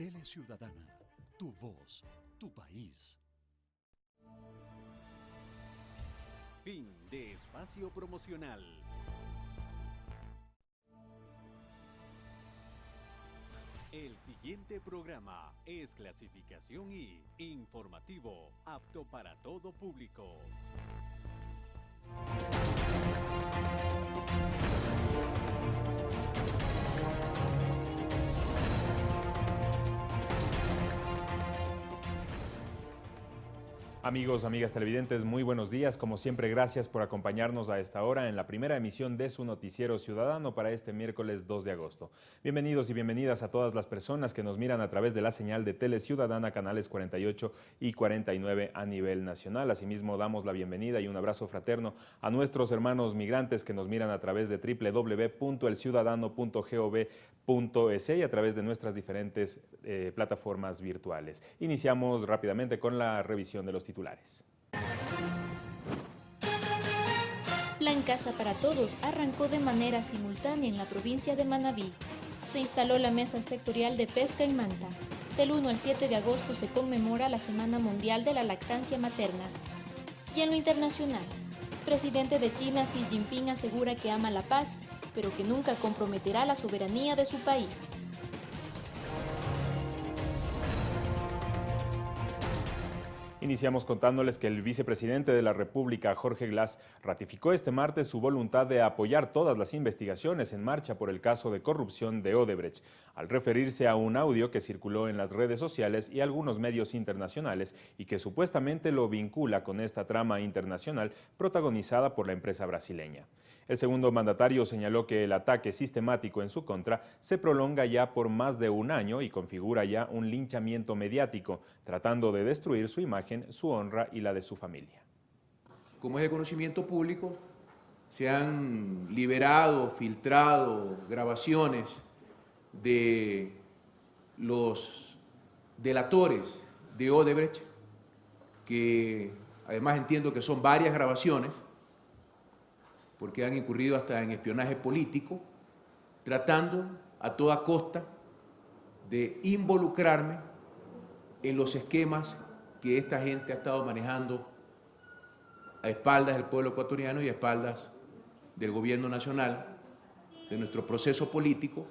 Tele Ciudadana, tu voz, tu país. Fin de espacio promocional. El siguiente programa es clasificación y informativo, apto para todo público. Amigos, amigas televidentes, muy buenos días. Como siempre, gracias por acompañarnos a esta hora en la primera emisión de su noticiero ciudadano para este miércoles 2 de agosto. Bienvenidos y bienvenidas a todas las personas que nos miran a través de la señal de Tele Ciudadana, canales 48 y 49 a nivel nacional. Asimismo, damos la bienvenida y un abrazo fraterno a nuestros hermanos migrantes que nos miran a través de www.elciudadano.gov.es y a través de nuestras diferentes eh, plataformas virtuales. Iniciamos rápidamente con la revisión de los Plan Casa para Todos arrancó de manera simultánea en la provincia de Manabí. Se instaló la Mesa Sectorial de Pesca en Manta. Del 1 al 7 de agosto se conmemora la Semana Mundial de la Lactancia Materna. Y en lo internacional, presidente de China Xi Jinping asegura que ama la paz, pero que nunca comprometerá la soberanía de su país. Iniciamos contándoles que el vicepresidente de la República, Jorge Glass, ratificó este martes su voluntad de apoyar todas las investigaciones en marcha por el caso de corrupción de Odebrecht, al referirse a un audio que circuló en las redes sociales y algunos medios internacionales y que supuestamente lo vincula con esta trama internacional protagonizada por la empresa brasileña. El segundo mandatario señaló que el ataque sistemático en su contra se prolonga ya por más de un año y configura ya un linchamiento mediático, tratando de destruir su imagen, su honra y la de su familia. Como es de conocimiento público, se han liberado, filtrado grabaciones de los delatores de Odebrecht, que además entiendo que son varias grabaciones, porque han incurrido hasta en espionaje político, tratando a toda costa de involucrarme en los esquemas que esta gente ha estado manejando a espaldas del pueblo ecuatoriano y a espaldas del gobierno nacional, de nuestro proceso político,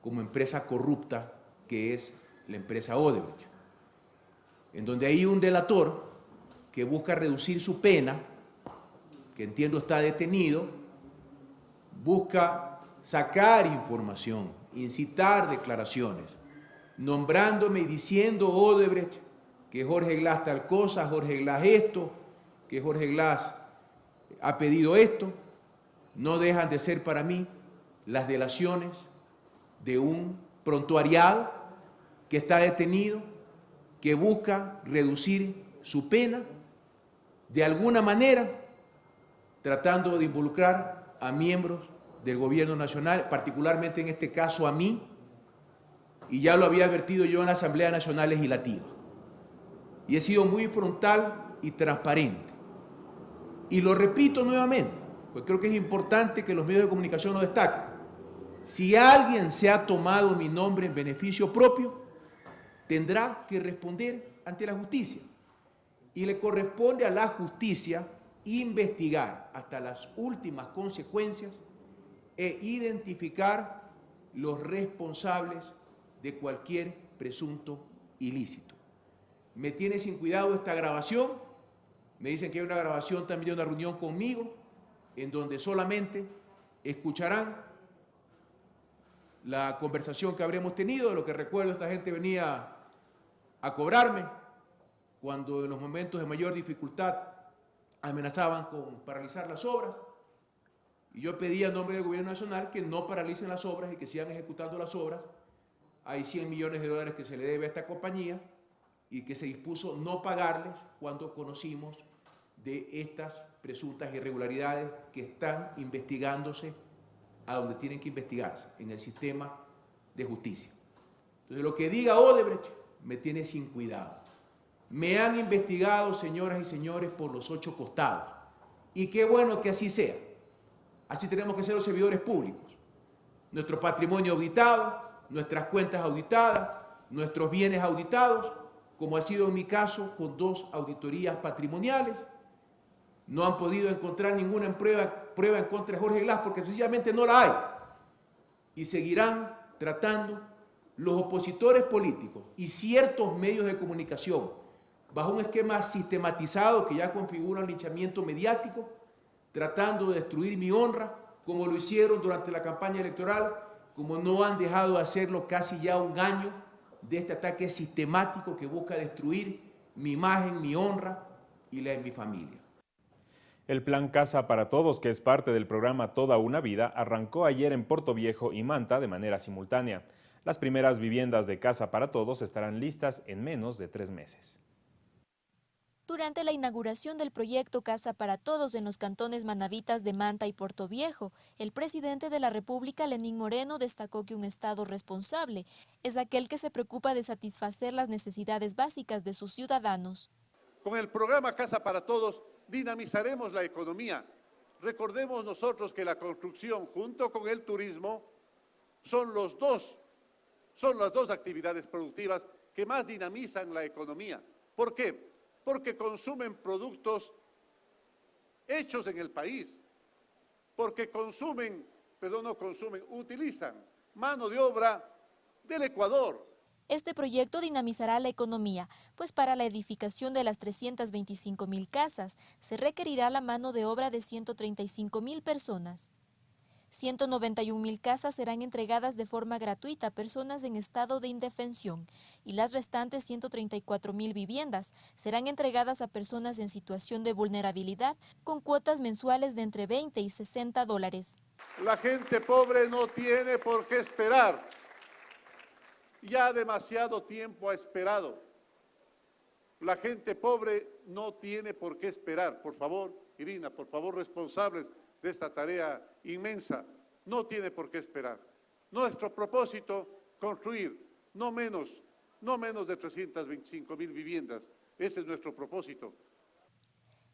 como empresa corrupta que es la empresa Odebrecht, en donde hay un delator que busca reducir su pena que entiendo está detenido, busca sacar información, incitar declaraciones, nombrándome y diciendo Odebrecht que Jorge Glass tal cosa, Jorge Glass esto, que Jorge Glass ha pedido esto, no dejan de ser para mí las delaciones de un prontuariado que está detenido, que busca reducir su pena de alguna manera tratando de involucrar a miembros del gobierno nacional, particularmente en este caso a mí, y ya lo había advertido yo en la Asamblea Nacional Legislativa. Y he sido muy frontal y transparente. Y lo repito nuevamente, pues creo que es importante que los medios de comunicación lo destaquen. Si alguien se ha tomado mi nombre en beneficio propio, tendrá que responder ante la justicia. Y le corresponde a la justicia investigar hasta las últimas consecuencias e identificar los responsables de cualquier presunto ilícito. Me tiene sin cuidado esta grabación, me dicen que hay una grabación también de una reunión conmigo, en donde solamente escucharán la conversación que habremos tenido, lo que recuerdo esta gente venía a cobrarme, cuando en los momentos de mayor dificultad amenazaban con paralizar las obras. Y yo pedí a nombre del gobierno nacional que no paralicen las obras y que sigan ejecutando las obras. Hay 100 millones de dólares que se le debe a esta compañía y que se dispuso no pagarles cuando conocimos de estas presuntas irregularidades que están investigándose a donde tienen que investigarse, en el sistema de justicia. Entonces lo que diga Odebrecht me tiene sin cuidado. Me han investigado, señoras y señores, por los ocho costados. Y qué bueno que así sea. Así tenemos que ser los servidores públicos. Nuestro patrimonio auditado, nuestras cuentas auditadas, nuestros bienes auditados, como ha sido en mi caso con dos auditorías patrimoniales. No han podido encontrar ninguna prueba, prueba en contra de Jorge Glass porque sencillamente no la hay. Y seguirán tratando los opositores políticos y ciertos medios de comunicación bajo un esquema sistematizado que ya configura un linchamiento mediático, tratando de destruir mi honra, como lo hicieron durante la campaña electoral, como no han dejado de hacerlo casi ya un año de este ataque sistemático que busca destruir mi imagen, mi honra y la de mi familia. El plan Casa para Todos, que es parte del programa Toda una Vida, arrancó ayer en Puerto Viejo y Manta de manera simultánea. Las primeras viviendas de Casa para Todos estarán listas en menos de tres meses. Durante la inauguración del proyecto Casa para Todos en los cantones manavitas de Manta y Puerto Viejo, el presidente de la República, Lenín Moreno, destacó que un Estado responsable es aquel que se preocupa de satisfacer las necesidades básicas de sus ciudadanos. Con el programa Casa para Todos dinamizaremos la economía. Recordemos nosotros que la construcción junto con el turismo son, los dos, son las dos actividades productivas que más dinamizan la economía. ¿Por qué? Porque consumen productos hechos en el país, porque consumen, perdón, no consumen, utilizan mano de obra del Ecuador. Este proyecto dinamizará la economía, pues para la edificación de las 325 mil casas se requerirá la mano de obra de 135 mil personas. 191 mil casas serán entregadas de forma gratuita a personas en estado de indefensión y las restantes 134 mil viviendas serán entregadas a personas en situación de vulnerabilidad con cuotas mensuales de entre 20 y 60 dólares. La gente pobre no tiene por qué esperar. Ya demasiado tiempo ha esperado. La gente pobre no tiene por qué esperar. Por favor, Irina, por favor, responsables de esta tarea inmensa, no tiene por qué esperar. Nuestro propósito, construir no menos, no menos de 325 mil viviendas. Ese es nuestro propósito.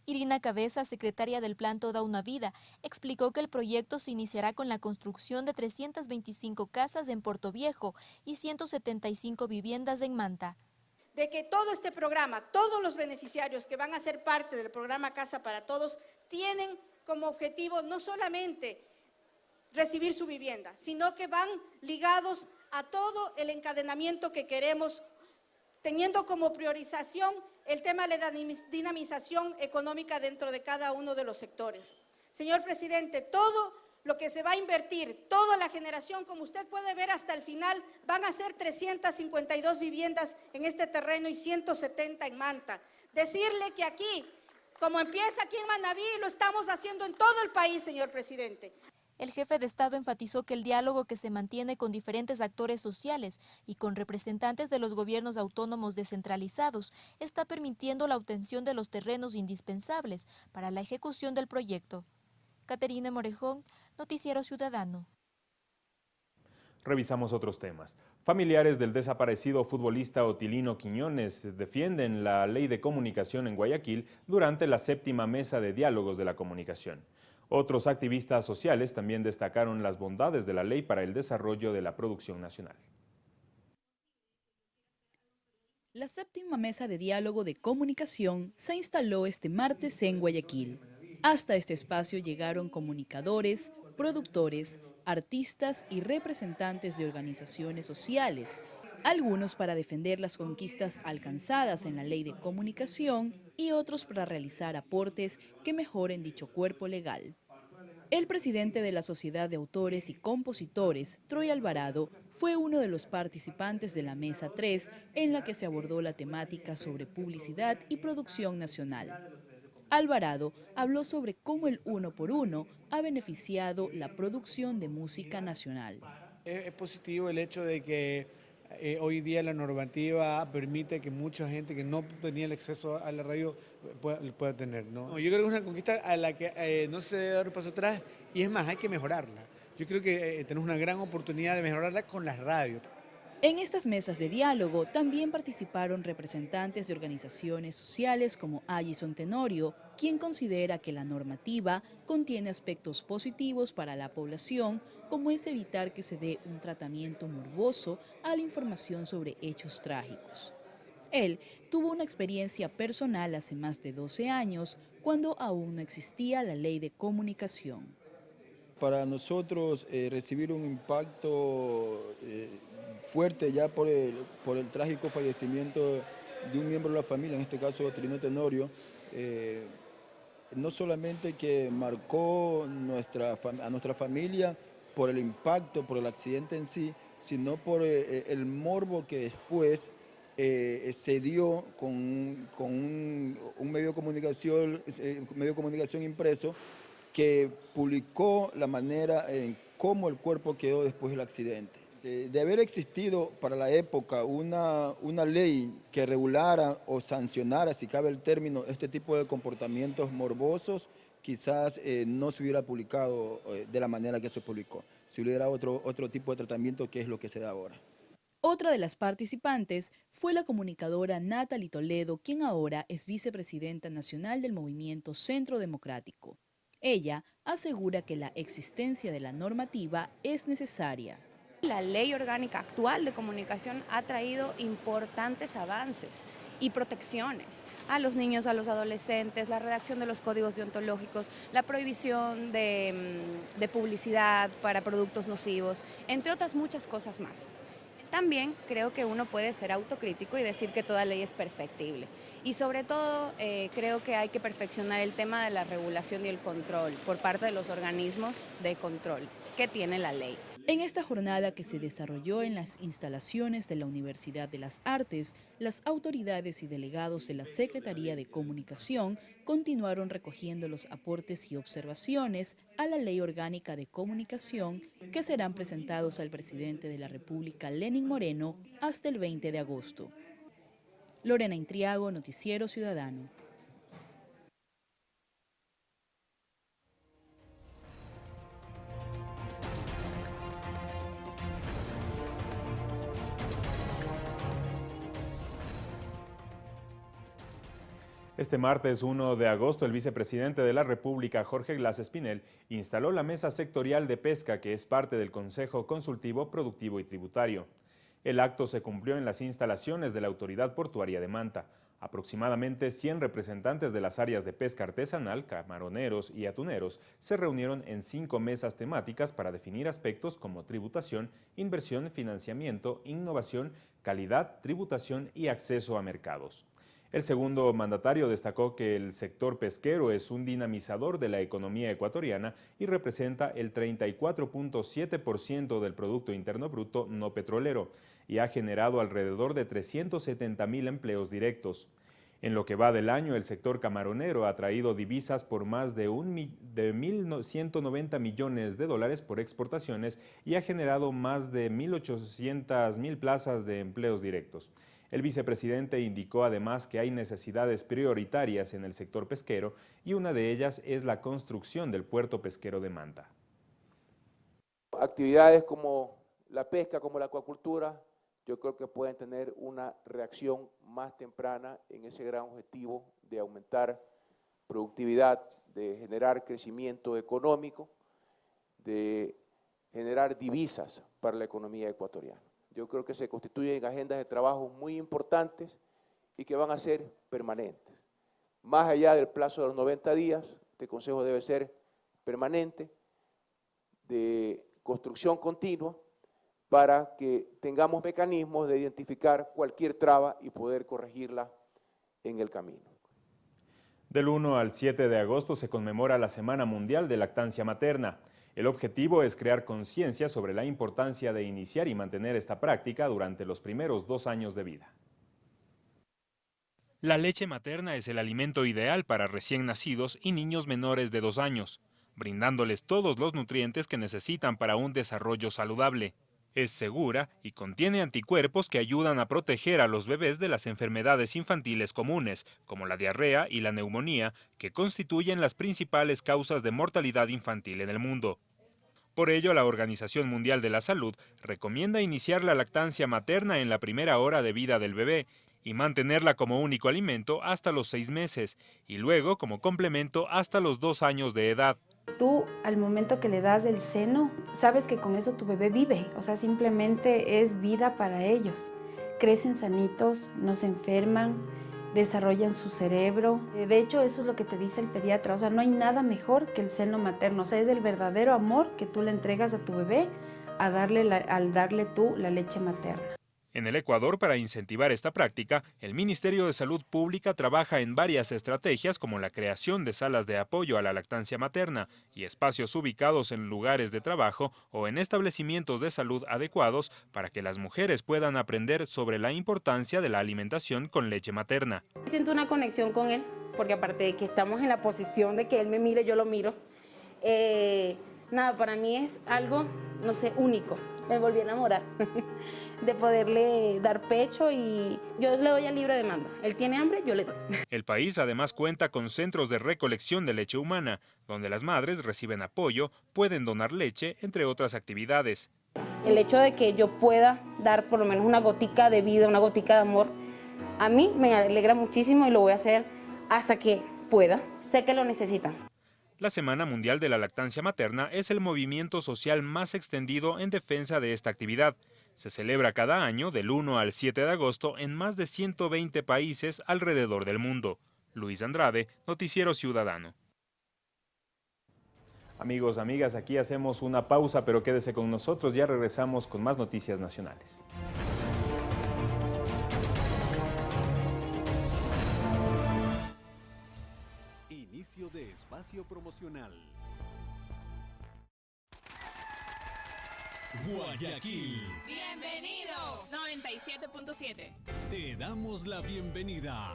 Irina Cabeza, secretaria del Plan Toda una Vida, explicó que el proyecto se iniciará con la construcción de 325 casas en Puerto Viejo y 175 viviendas en Manta. De que todo este programa, todos los beneficiarios que van a ser parte del programa Casa para Todos, tienen como objetivo no solamente recibir su vivienda, sino que van ligados a todo el encadenamiento que queremos, teniendo como priorización el tema de la dinamización económica dentro de cada uno de los sectores. Señor presidente, todo lo que se va a invertir, toda la generación, como usted puede ver hasta el final, van a ser 352 viviendas en este terreno y 170 en Manta. Decirle que aquí como empieza aquí en Manaví, lo estamos haciendo en todo el país, señor presidente. El jefe de Estado enfatizó que el diálogo que se mantiene con diferentes actores sociales y con representantes de los gobiernos autónomos descentralizados está permitiendo la obtención de los terrenos indispensables para la ejecución del proyecto. Caterina Morejón, Noticiero Ciudadano. Revisamos otros temas. Familiares del desaparecido futbolista Otilino Quiñones defienden la ley de comunicación en Guayaquil durante la séptima mesa de diálogos de la comunicación. Otros activistas sociales también destacaron las bondades de la ley para el desarrollo de la producción nacional. La séptima mesa de diálogo de comunicación se instaló este martes en Guayaquil. Hasta este espacio llegaron comunicadores, productores, artistas y representantes de organizaciones sociales, algunos para defender las conquistas alcanzadas en la ley de comunicación y otros para realizar aportes que mejoren dicho cuerpo legal. El presidente de la Sociedad de Autores y Compositores, Troy Alvarado, fue uno de los participantes de la Mesa 3 en la que se abordó la temática sobre publicidad y producción nacional. Alvarado habló sobre cómo el uno por uno ha beneficiado la producción de música nacional. Es positivo el hecho de que eh, hoy día la normativa permite que mucha gente que no tenía el acceso a la radio pueda, tener. ¿no? yo creo que es una conquista a la que eh, no se debe dar un paso atrás y es más, hay que mejorarla. Yo creo que eh, tenemos una gran oportunidad de mejorarla con las radios. En estas mesas de diálogo también participaron representantes de organizaciones sociales como Allison Tenorio, quien considera que la normativa contiene aspectos positivos para la población, como es evitar que se dé un tratamiento morboso a la información sobre hechos trágicos. Él tuvo una experiencia personal hace más de 12 años, cuando aún no existía la ley de comunicación. Para nosotros eh, recibir un impacto eh, fuerte ya por el, por el trágico fallecimiento de un miembro de la familia, en este caso Trino Tenorio, eh, no solamente que marcó nuestra, a nuestra familia por el impacto, por el accidente en sí, sino por el morbo que después eh, se dio con, un, medio, comunicación, eh, medio de comunicación impreso que publicó la manera en cómo el cuerpo quedó después del accidente. De, haber existido para la época una, una ley que regulara o sancionara, si cabe el término, este tipo de comportamientos morbosos, quizás eh, no se hubiera publicado de la manera que se publicó. Si hubiera otro, otro tipo de tratamiento que es lo que se da ahora. Otra de las participantes fue la comunicadora Natalie Toledo, quien ahora es vicepresidenta nacional del movimiento Centro Democrático. Ella asegura que la existencia de la normativa es necesaria. La ley orgánica actual de comunicación ha traído importantes avances y protecciones a los niños, a los adolescentes, la redacción de los códigos deontológicos, la prohibición de, mm, publicidad para productos nocivos, entre otras muchas cosas más. También creo que uno puede ser autocrítico y decir que toda ley es perfectible. Y sobre todo eh, creo que hay que perfeccionar el tema de la regulación y el control por parte de los organismos de control que tiene la ley. En esta jornada que se desarrolló en las instalaciones de la Universidad de las Artes, las autoridades y delegados de la Secretaría de Comunicación continuaron recogiendo los aportes y observaciones a la Ley Orgánica de Comunicación que serán presentados al presidente de la República, Lenin Moreno, hasta el 20 de agosto. Lorena Intriago, Noticiero Ciudadano. Este martes 1 de agosto, el vicepresidente de la República, Jorge Glass Espinel, instaló la Mesa Sectorial de Pesca, que es parte del Consejo Consultivo Productivo y Tributario. El acto se cumplió en las instalaciones de la Autoridad Portuaria de Manta. Aproximadamente 100 representantes de las áreas de pesca artesanal, camaroneros y atuneros se reunieron en cinco mesas temáticas para definir aspectos como tributación, inversión, financiamiento, innovación, calidad, tributación y acceso a mercados. El segundo mandatario destacó que el sector pesquero es un dinamizador de la economía ecuatoriana y representa el 34.7% del Producto Interno Bruto no petrolero y ha generado alrededor de 370 mil empleos directos. En lo que va del año, el sector camaronero ha traído divisas por más de, de 1.190 millones de dólares por exportaciones y ha generado más de 1.800 mil plazas de empleos directos. El vicepresidente indicó además que hay necesidades prioritarias en el sector pesquero y una de ellas es la construcción del puerto pesquero de Manta. Actividades como la pesca, como la acuacultura, yo creo que pueden tener una reacción más temprana en ese gran objetivo de aumentar productividad, de generar crecimiento económico, de generar divisas para la economía ecuatoriana yo creo que se constituyen agendas de trabajo muy importantes y que van a ser permanentes. Más allá del plazo de los 90 días, este consejo debe ser permanente, de construcción continua, para que tengamos mecanismos de identificar cualquier traba y poder corregirla en el camino. Del 1 al 7 de agosto se conmemora la Semana Mundial de Lactancia Materna. El objetivo es crear conciencia sobre la importancia de iniciar y mantener esta práctica durante los primeros dos años de vida. La leche materna es el alimento ideal para recién nacidos y niños menores de dos años, brindándoles todos los nutrientes que necesitan para un desarrollo saludable. Es segura y contiene anticuerpos que ayudan a proteger a los bebés de las enfermedades infantiles comunes, como la diarrea y la neumonía, que constituyen las principales causas de mortalidad infantil en el mundo. Por ello, la Organización Mundial de la Salud recomienda iniciar la lactancia materna en la primera hora de vida del bebé y mantenerla como único alimento hasta los seis meses y luego como complemento hasta los dos años de edad. Tú al momento que le das el seno, sabes que con eso tu bebé vive, o sea, simplemente es vida para ellos. Crecen sanitos, no se enferman, desarrollan su cerebro. De hecho, eso es lo que te dice el pediatra, o sea, no hay nada mejor que el seno materno, o sea, es el verdadero amor que tú le entregas a tu bebé al darle tú la leche materna. En el Ecuador, para incentivar esta práctica, el Ministerio de Salud Pública trabaja en varias estrategias como la creación de salas de apoyo a la lactancia materna y espacios ubicados en lugares de trabajo o en establecimientos de salud adecuados para que las mujeres puedan aprender sobre la importancia de la alimentación con leche materna. Siento una conexión con él, porque aparte de que estamos en la posición de que él me mire, yo lo miro. Eh, nada, para mí es algo, no sé, único. Me volví a enamorar. de poderle dar pecho y yo le doy al libre demanda. Él tiene hambre, yo le doy. El país además cuenta con centros de recolección de leche humana, donde las madres reciben apoyo, pueden donar leche, entre otras actividades. El hecho de que yo pueda dar por lo menos una gotica de vida, una gotica de amor, a mí me alegra muchísimo y lo voy a hacer hasta que pueda. Sé que lo necesitan. La Semana Mundial de la Lactancia Materna es el movimiento social más extendido en defensa de esta actividad. Se celebra cada año del 1 al 7 de agosto en más de 120 países alrededor del mundo. Luis Andrade, Noticiero Ciudadano. Amigos, amigas, aquí hacemos una pausa, pero quédese con nosotros, ya regresamos con más noticias nacionales. Inicio de espacio promocional. Guayaquil. Bienvenido. 97.7. Te damos la bienvenida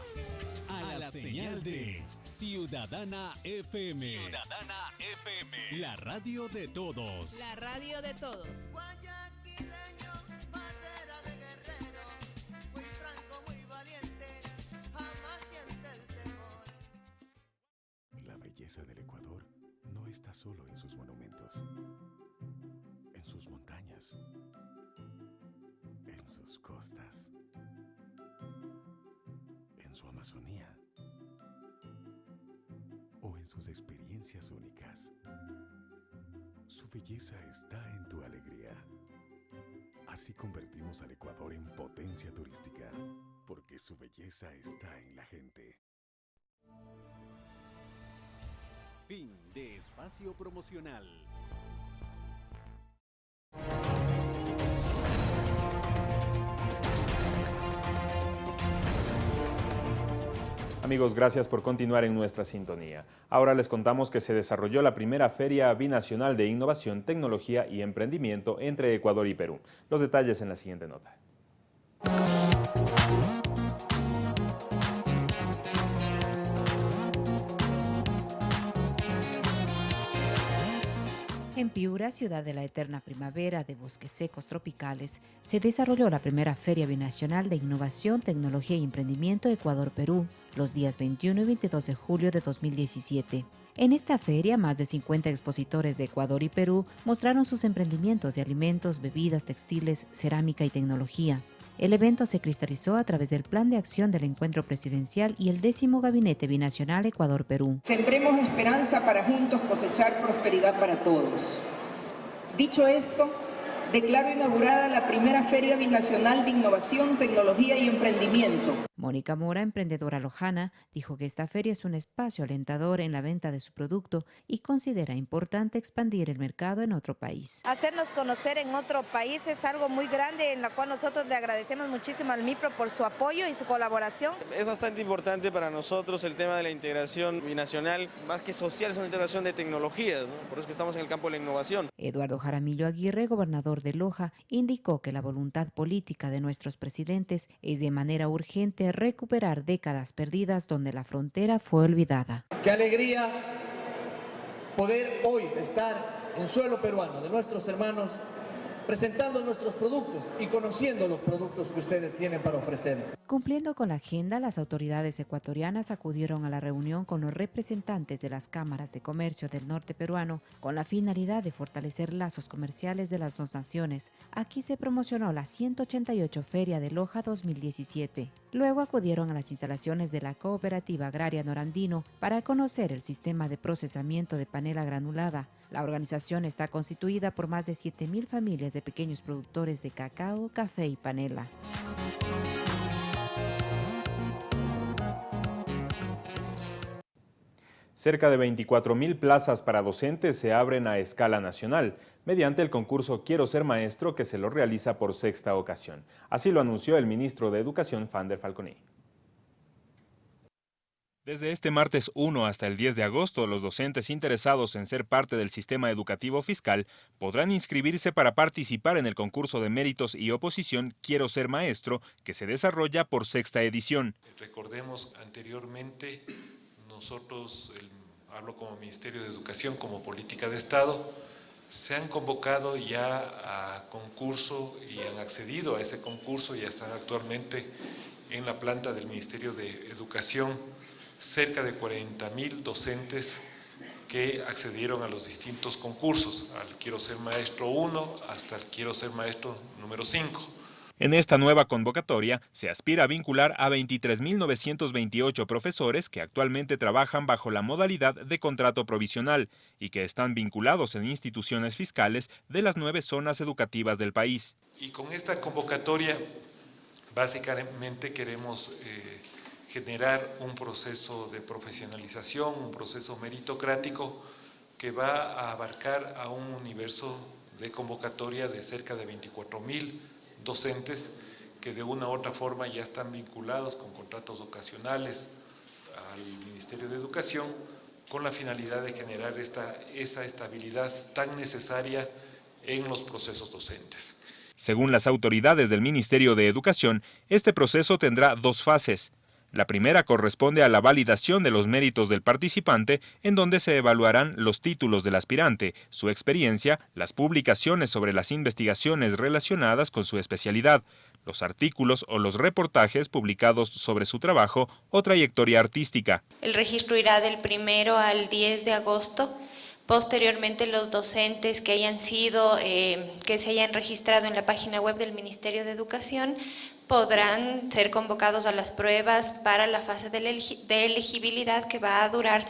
a, la, señal, de Ciudadana FM. Ciudadana FM. La radio de todos. La radio de todos. Guayaquileño, bandera de guerrero, muy franco, muy valiente, jamás siente el temor. La belleza del Ecuador no está solo en sus monumentos en sus costas, en su Amazonía o en sus experiencias únicas. Su belleza está en tu alegría. Así convertimos al Ecuador en potencia turística, porque su belleza está en la gente. Fin de espacio promocional. Amigos, gracias por continuar en nuestra sintonía. Ahora les contamos que se desarrolló la primera Feria Binacional de Innovación, Tecnología y Emprendimiento entre Ecuador y Perú. Los detalles en la siguiente nota. En Piura, ciudad de la eterna primavera de bosques secos tropicales, se desarrolló la primera Feria Binacional de Innovación, Tecnología y Emprendimiento Ecuador-Perú, los días 21 y 22 de julio de 2017. En esta feria, más de 50 expositores de Ecuador y Perú mostraron sus emprendimientos de alimentos, bebidas, textiles, cerámica y tecnología. El evento se cristalizó a través del Plan de Acción del Encuentro Presidencial y el décimo Gabinete Binacional Ecuador-Perú. Sembremos esperanza para juntos cosechar prosperidad para todos. Dicho esto, declaro inaugurada la primera Feria Binacional de Innovación, Tecnología y Emprendimiento. Mónica Mora, emprendedora lojana, dijo que esta feria es un espacio alentador en la venta de su producto y considera importante expandir el mercado en otro país. Hacernos conocer en otro país es algo muy grande en la cual nosotros le agradecemos muchísimo al MIPRO por su apoyo y su colaboración. Es bastante importante para nosotros el tema de la integración binacional, más que social, es una integración de tecnologías, por eso que estamos en el campo de la innovación. Eduardo Jaramillo Aguirre, gobernador de Loja, indicó que la voluntad política de nuestros presidentes es de manera urgente recuperar décadas perdidas donde la frontera fue olvidada. Qué alegría poder hoy estar en suelo peruano de nuestros hermanos presentando nuestros productos y conociendo los productos que ustedes tienen para ofrecer. Cumpliendo con la agenda, las autoridades ecuatorianas acudieron a la reunión con los representantes de las cámaras de comercio del norte peruano con la finalidad de fortalecer lazos comerciales de las dos naciones. Aquí se promocionó la 188 Feria de Loja 2017. Luego acudieron a las instalaciones de la Cooperativa Agraria Norandino para conocer el sistema de procesamiento de panela granulada. La organización está constituida por más de 7.000 familias de pequeños productores de cacao, café y panela. Cerca de 24.000 plazas para docentes se abren a escala nacional mediante el concurso Quiero ser maestro que se lo realiza por sexta ocasión. Así lo anunció el ministro de Educación, Fander Falconi. Desde este martes 1 hasta el 10 de agosto, los docentes interesados en ser parte del sistema educativo fiscal podrán inscribirse para participar en el concurso de méritos y oposición Quiero ser maestro, que se desarrolla por sexta edición. Recordemos anteriormente, nosotros, hablo como Ministerio de Educación, como política de Estado, se han convocado ya a concurso y han accedido a ese concurso, ya están actualmente en la planta del Ministerio de Educación cerca de 40 mil docentes que accedieron a los distintos concursos, al Quiero Ser Maestro 1 hasta el Quiero Ser Maestro número 5. En esta nueva convocatoria se aspira a vincular a 23.928 profesores que actualmente trabajan bajo la modalidad de contrato provisional y que están vinculados en instituciones fiscales de las nueve zonas educativas del país. Y con esta convocatoria básicamente queremos eh, generar un proceso de profesionalización, un proceso meritocrático que va a abarcar a un universo de convocatoria de cerca de 24 mil docentes que de una u otra forma ya están vinculados con contratos ocasionales al Ministerio de Educación con la finalidad de generar esta, esa estabilidad tan necesaria en los procesos docentes. Según las autoridades del Ministerio de Educación, este proceso tendrá dos fases. La primera corresponde a la validación de los méritos del participante, en donde se evaluarán los títulos del aspirante, su experiencia, las publicaciones sobre las investigaciones relacionadas con su especialidad, los artículos o los reportajes publicados sobre su trabajo o trayectoria artística. El registro irá del primero al 10 de agosto. Posteriormente, los docentes que hayan sido, eh, que se hayan registrado en la página web del Ministerio de Educación podrán ser convocados a las pruebas para la fase de elegibilidad que va a durar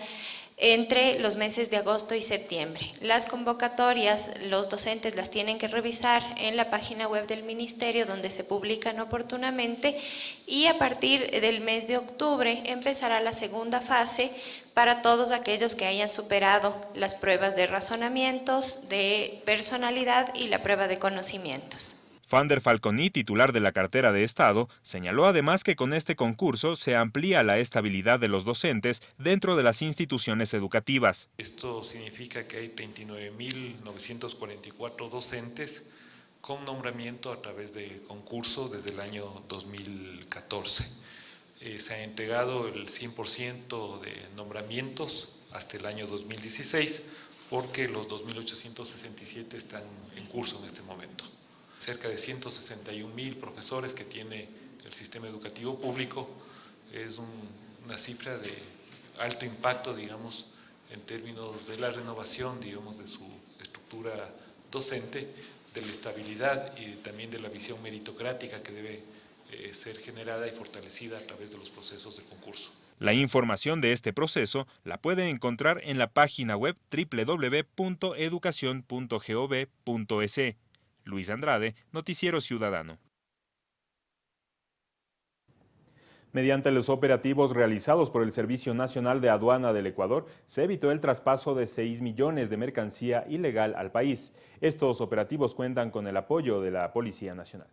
entre los meses de agosto y septiembre. Las convocatorias, los docentes las tienen que revisar en la página web del Ministerio donde se publican oportunamente y a partir del mes de octubre empezará la segunda fase para todos aquellos que hayan superado las pruebas de razonamientos, de personalidad y la prueba de conocimientos. Fander Falconi, titular de la cartera de Estado, señaló además que con este concurso se amplía la estabilidad de los docentes dentro de las instituciones educativas. Esto significa que hay 39.944 docentes con nombramiento a través de concurso desde el año 2014. Eh, se ha entregado el 100% de nombramientos hasta el año 2016 porque los 2.867 están en curso en este momento cerca de 161 mil profesores que tiene el sistema educativo público, es una cifra de alto impacto, digamos, en términos de la renovación, digamos, de su estructura docente, de la estabilidad y también de la visión meritocrática que debe eh, ser generada y fortalecida a través de los procesos de concurso. La información de este proceso la puede encontrar en la página web www.educacion.gov.es. Luis Andrade, Noticiero Ciudadano. Mediante los operativos realizados por el Servicio Nacional de Aduana del Ecuador, se evitó el traspaso de 6 millones de mercancía ilegal al país. Estos operativos cuentan con el apoyo de la Policía Nacional.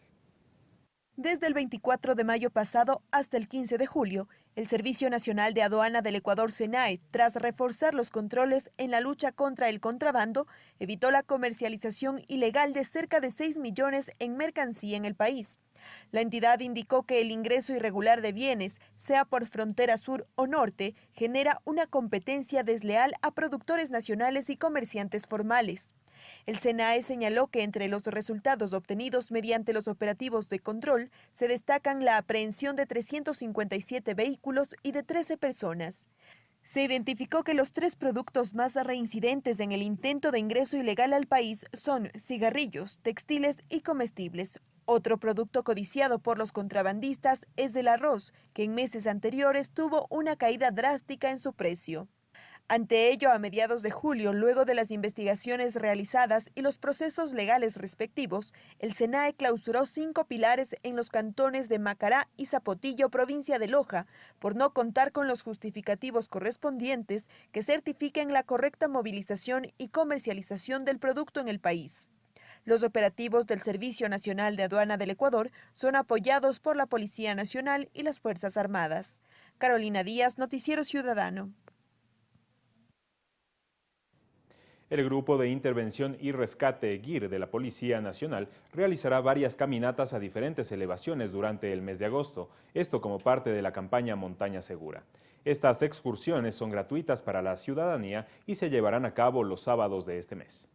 Desde el 24 de mayo pasado hasta el 15 de julio, el Servicio Nacional de Aduana del Ecuador, SENAE, tras reforzar los controles en la lucha contra el contrabando, evitó la comercialización ilegal de cerca de 6 millones en mercancía en el país. La entidad indicó que el ingreso irregular de bienes, sea por frontera sur o norte, genera una competencia desleal a productores nacionales y comerciantes formales. El SENAE señaló que entre los resultados obtenidos mediante los operativos de control se destacan la aprehensión de 357 vehículos y de 13 personas. Se identificó que los tres productos más reincidentes en el intento de ingreso ilegal al país son cigarrillos, textiles y comestibles. Otro producto codiciado por los contrabandistas es el arroz, que en meses anteriores tuvo una caída drástica en su precio. Ante ello, a mediados de julio, luego de las investigaciones realizadas y los procesos legales respectivos, el SENAE clausuró cinco pilares en los cantones de Macará y Zapotillo, provincia de Loja, por no contar con los justificativos correspondientes que certifiquen la correcta movilización y comercialización del producto en el país. Los operativos del Servicio Nacional de Aduana del Ecuador son apoyados por la Policía Nacional y las Fuerzas Armadas. Carolina Díaz, Noticiero Ciudadano. El Grupo de Intervención y Rescate GIR de la Policía Nacional realizará varias caminatas a diferentes elevaciones durante el mes de agosto, esto como parte de la campaña Montaña Segura. Estas excursiones son gratuitas para la ciudadanía y se llevarán a cabo los sábados de este mes.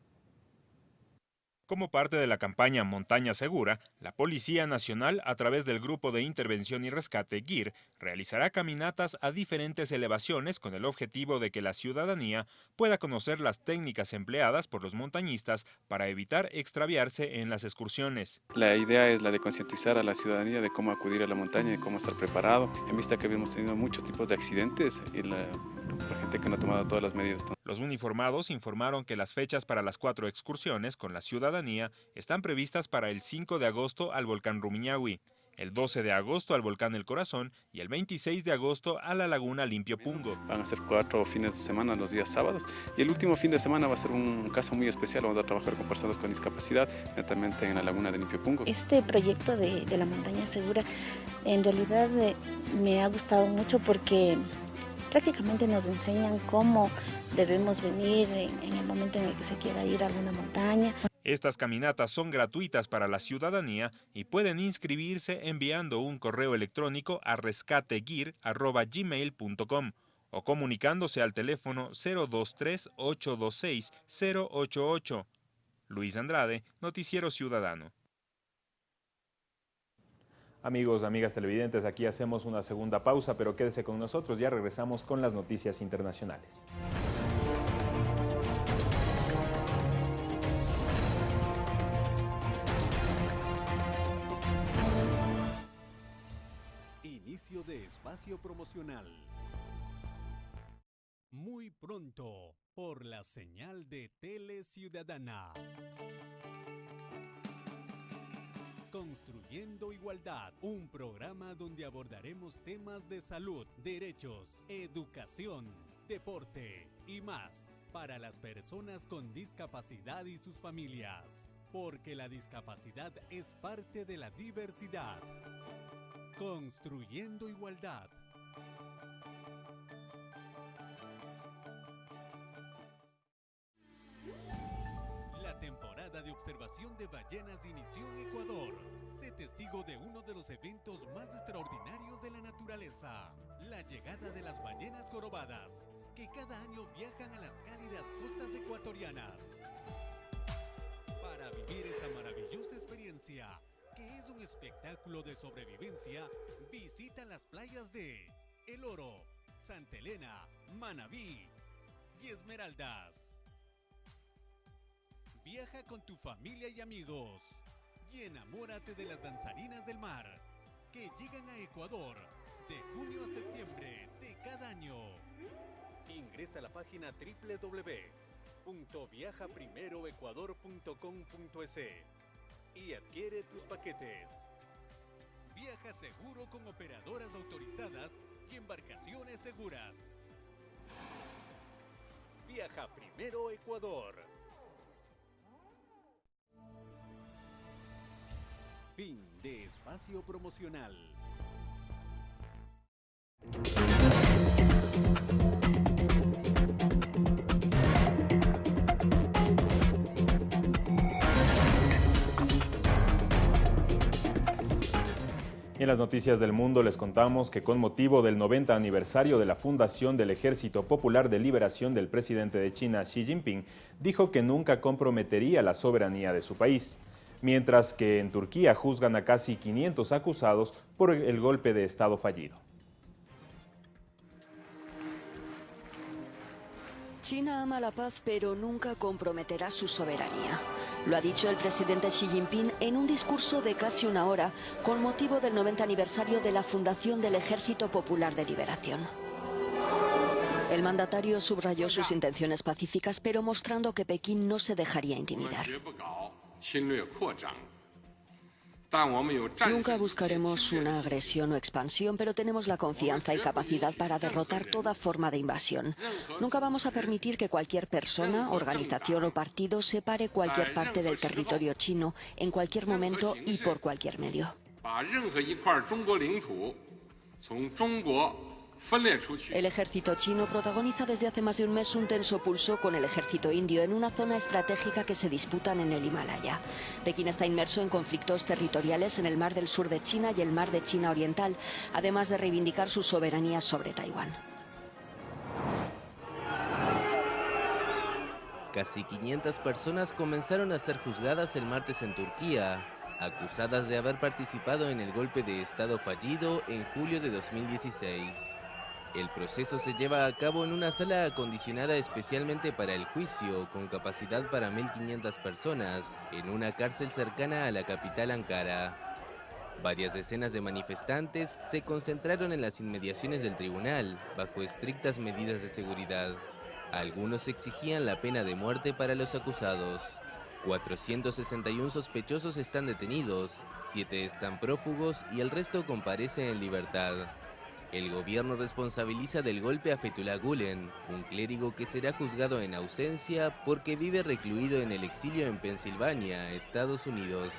Como parte de la campaña Montaña Segura, la Policía Nacional, a través del Grupo de Intervención y Rescate GIR, realizará caminatas a diferentes elevaciones con el objetivo de que la ciudadanía pueda conocer las técnicas empleadas por los montañistas para evitar extraviarse en las excursiones. La idea es la de concientizar a la ciudadanía de cómo acudir a la montaña y cómo estar preparado, en vista que habíamos tenido muchos tipos de accidentes y la, la gente que no ha tomado todas las medidas. Los uniformados informaron que las fechas para las cuatro excursiones con la ciudadanía están previstas para el 5 de agosto al volcán Rumiñahui, el 12 de agosto al volcán El Corazón y el 26 de agosto a la laguna Limpio Pungo. Van a ser cuatro fines de semana los días sábados y el último fin de semana va a ser un caso muy especial, vamos a trabajar con personas con discapacidad, netamente en la laguna de Limpio Pungo. Este proyecto de, de la montaña segura en realidad eh, me ha gustado mucho porque prácticamente nos enseñan cómo debemos venir en, el momento en el que se quiera ir a alguna montaña. Estas caminatas son gratuitas para la ciudadanía y pueden inscribirse enviando un correo electrónico a rescateguir.gmail.com o comunicándose al teléfono 023-826-088. Luis Andrade, Noticiero Ciudadano. Amigos, amigas televidentes, aquí hacemos una segunda pausa, pero quédese con nosotros, ya regresamos con las noticias internacionales. Inicio de espacio promocional. Muy pronto, por la señal de Tele Ciudadana. Construyendo Igualdad, un programa donde abordaremos temas de salud, derechos, educación, deporte y más para las personas con discapacidad y sus familias, porque la discapacidad es parte de la diversidad. Construyendo Igualdad. Temporada de observación de ballenas inició en Ecuador. Sé testigo de uno de los eventos más extraordinarios de la naturaleza, la llegada de las ballenas jorobadas, que cada año viajan a las cálidas costas ecuatorianas. Para vivir esta maravillosa experiencia, que es un espectáculo de sobrevivencia, visita las playas de El Oro, Santa Elena, Manabí y Esmeraldas. Viaja con tu familia y amigos y enamórate de las danzarinas del mar que llegan a Ecuador de junio a septiembre de cada año. Ingresa a la página www.viajaprimeroecuador.com.es y adquiere tus paquetes. Viaja seguro con operadoras autorizadas y embarcaciones seguras. Viaja Primero Ecuador. Fin de espacio promocional. En las noticias del mundo les contamos que con motivo del 90 aniversario de la fundación del Ejército Popular de Liberación del presidente de China, Xi Jinping, dijo que nunca comprometería la soberanía de su país. Mientras que en Turquía juzgan a casi 500 acusados por el golpe de Estado fallido. China ama la paz, pero nunca comprometerá su soberanía. Lo ha dicho el presidente Xi Jinping en un discurso de casi una hora con motivo del 90 aniversario de la fundación del Ejército Popular de Liberación. El mandatario subrayó sus intenciones pacíficas, pero mostrando que Pekín no se dejaría intimidar. Nunca buscaremos una agresión o expansión, pero tenemos la confianza y capacidad para derrotar toda forma de invasión. Nunca vamos a permitir que cualquier persona, organización o partido separe cualquier parte del territorio chino en cualquier momento y por cualquier medio. El ejército chino protagoniza desde hace más de un mes un tenso pulso con el ejército indio en una zona estratégica que se disputan en el Himalaya. Pekín está inmerso en conflictos territoriales en el mar del sur de China y el mar de China Oriental, además de reivindicar su soberanía sobre Taiwán. Casi 500 personas comenzaron a ser juzgadas el martes en Turquía, acusadas de haber participado en el golpe de Estado fallido en julio de 2016. El proceso se lleva a cabo en una sala acondicionada especialmente para el juicio, con capacidad para 1.500 personas, en una cárcel cercana a la capital Ankara. Varias decenas de manifestantes se concentraron en las inmediaciones del tribunal, bajo estrictas medidas de seguridad. Algunos exigían la pena de muerte para los acusados. 461 sospechosos están detenidos, 7 están prófugos y el resto comparece en libertad. El gobierno responsabiliza del golpe a Fethullah Gulen, un clérigo que será juzgado en ausencia porque vive recluido en el exilio en Pensilvania, Estados Unidos.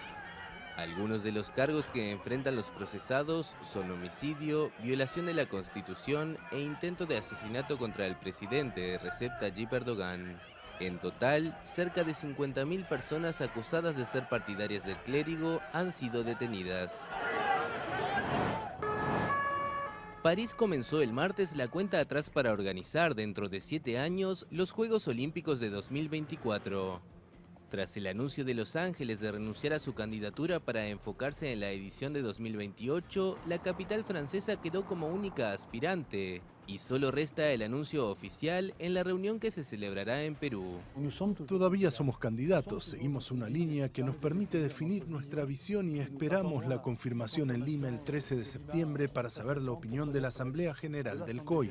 Algunos de los cargos que enfrentan los procesados son homicidio, violación de la Constitución e intento de asesinato contra el presidente Recep Tayyip Erdogan. En total, cerca de 50.000 personas acusadas de ser partidarias del clérigo han sido detenidas. París comenzó el martes la cuenta atrás para organizar dentro de siete años los Juegos Olímpicos de 2024. Tras el anuncio de Los Ángeles de renunciar a su candidatura para enfocarse en la edición de 2028, la capital francesa quedó como única aspirante y solo resta el anuncio oficial en la reunión que se celebrará en Perú. Todavía somos candidatos, seguimos una línea que nos permite definir nuestra visión y esperamos la confirmación en Lima el 13 de septiembre para saber la opinión de la Asamblea General del COI.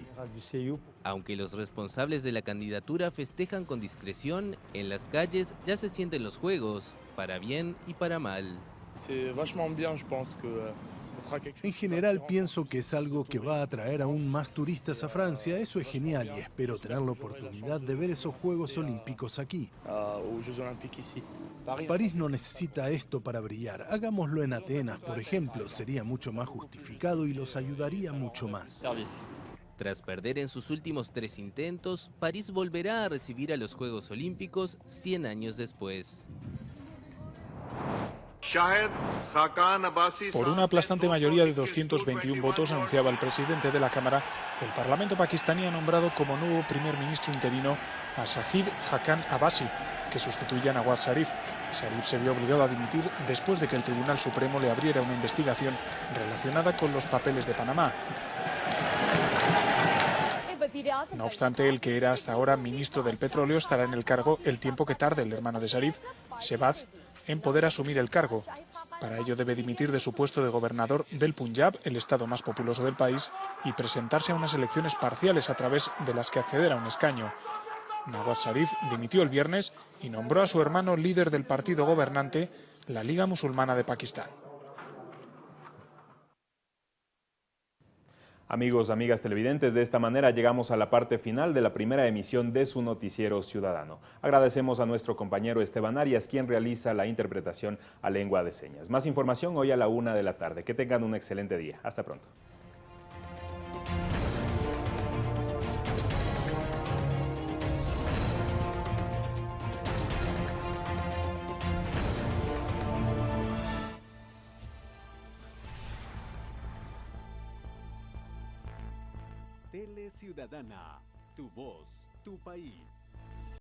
Aunque los responsables de la candidatura festejan con discreción, en las calles ya se sienten los juegos, para bien y para mal. En general pienso que es algo que va a atraer aún más turistas a Francia, eso es genial y espero tener la oportunidad de ver esos Juegos Olímpicos aquí. París no necesita esto para brillar, hagámoslo en Atenas, por ejemplo, sería mucho más justificado y los ayudaría mucho más. Tras perder en sus últimos tres intentos, París volverá a recibir a los Juegos Olímpicos 100 años después. Por una aplastante mayoría de 221 votos, anunciaba el presidente de la Cámara, el Parlamento pakistaní ha nombrado como nuevo primer ministro interino a Shahid Haqqan Abbasi, que sustituye a Nawaz Sharif. Sharif se vio obligado a dimitir después de que el Tribunal Supremo le abriera una investigación relacionada con los papeles de Panamá. No obstante, el que era hasta ahora ministro del petróleo estará en el cargo el tiempo que tarde el hermano de Sharif, Shehbaz, en poder asumir el cargo. Para ello debe dimitir de su puesto de gobernador del Punjab, el estado más populoso del país, y presentarse a unas elecciones parciales a través de las que acceder a un escaño. Nawaz Sharif dimitió el viernes y nombró a su hermano líder del partido gobernante, la Liga Musulmana de Pakistán. Amigos, amigas televidentes, de esta manera llegamos a la parte final de la primera emisión de su noticiero ciudadano. Agradecemos a nuestro compañero Esteban Arias, quien realiza la interpretación a lengua de señas. Más información hoy a la una de la tarde. Que tengan un excelente día. Hasta pronto. Ciudadana, tu voz, tu país.